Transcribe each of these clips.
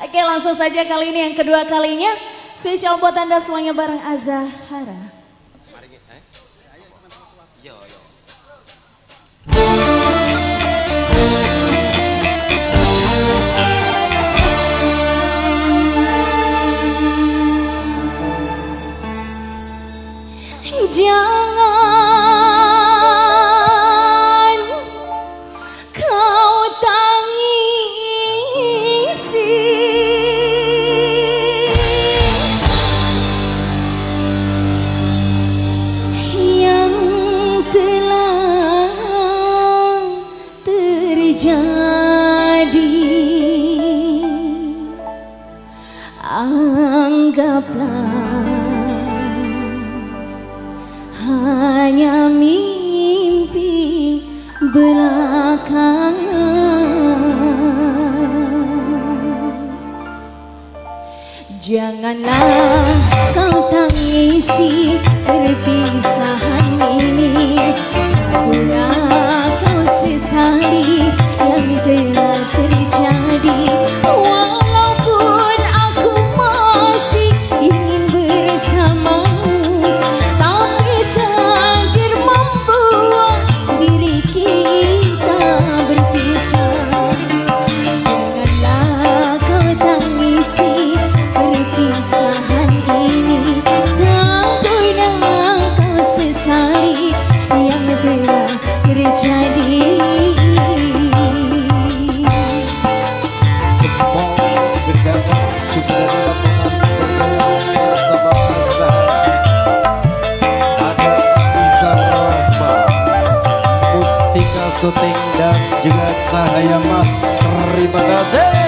Oke langsung saja kali ini yang kedua kalinya. Spesial buat Anda semuanya bareng Azahara. hanya mimpi belakangan. Janganlah kau tangisi Jaya Mas terima kasih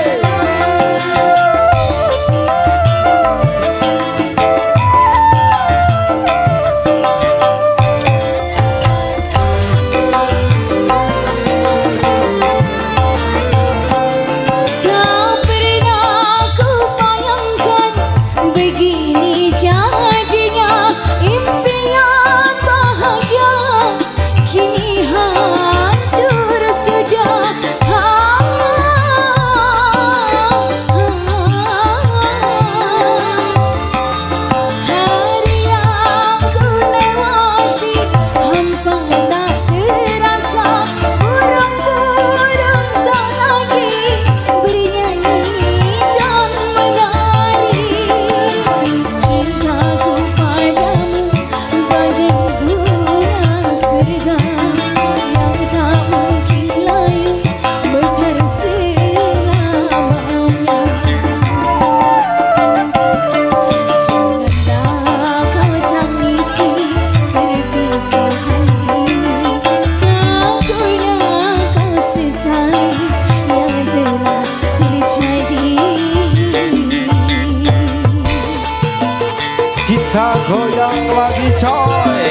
goyang lagi coy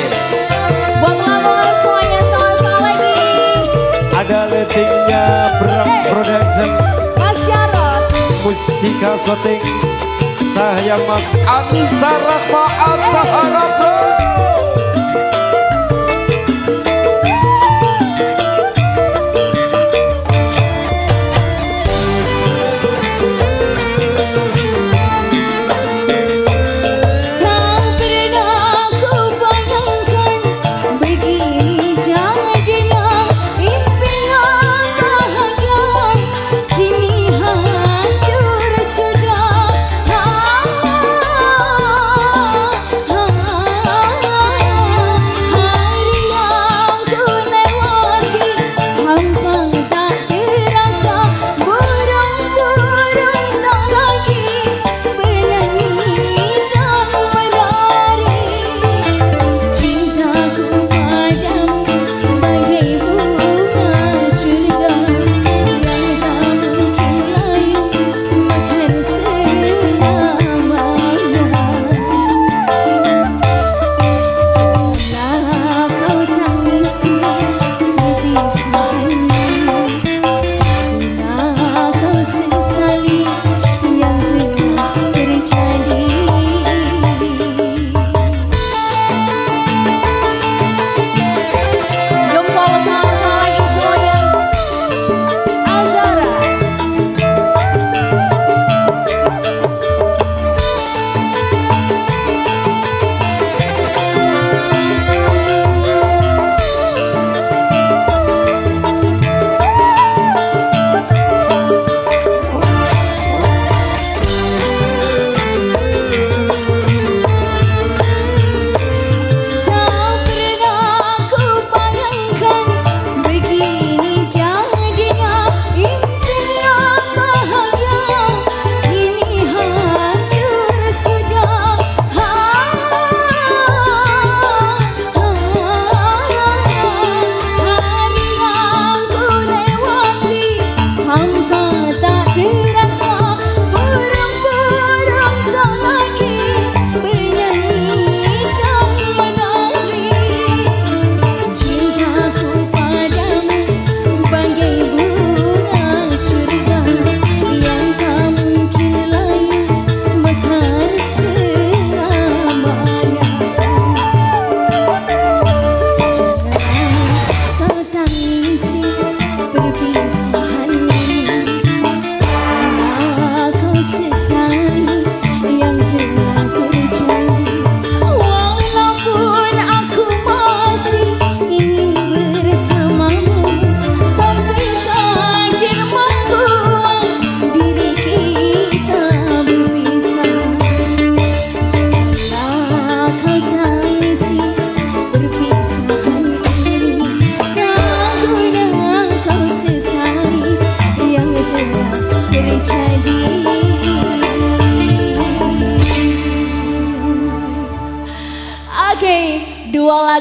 buat lamongan semuanya sama-sama lagi ada letingnya Bram hey. Eh, Production Mas Jarot Mustika Soting Cahaya Mas Anissa Rahma Azahara hey.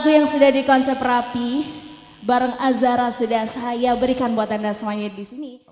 Lagu yang sudah di konsep rapi bareng Azara sudah saya berikan buat Anda semuanya di sini.